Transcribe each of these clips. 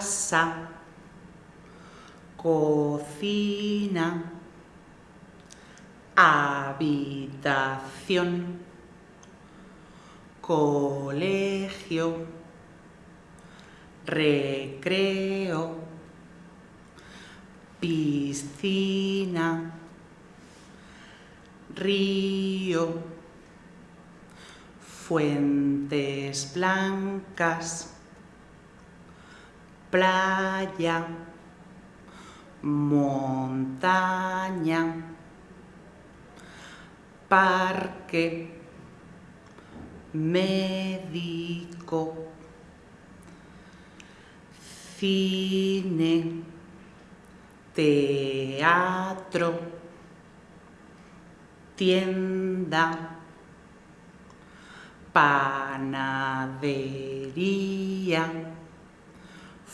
casa, cocina, habitación, colegio, recreo, piscina, río, fuentes blancas, playa, montaña, parque, médico, cine, teatro, tienda, panadería,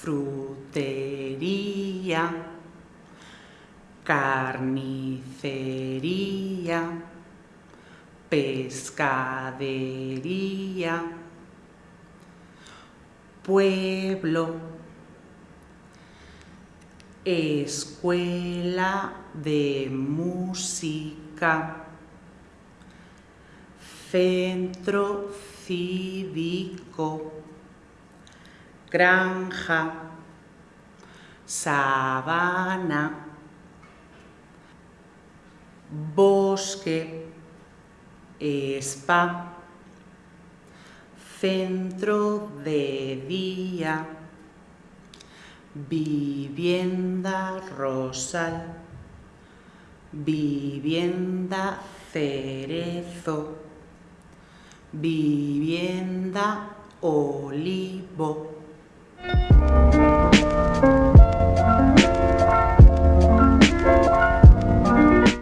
frutería, carnicería, pescadería, pueblo, escuela de música, centro cívico, granja, sabana, bosque, spa, centro de día, vivienda rosal, vivienda cerezo, vivienda olivo. Thank you.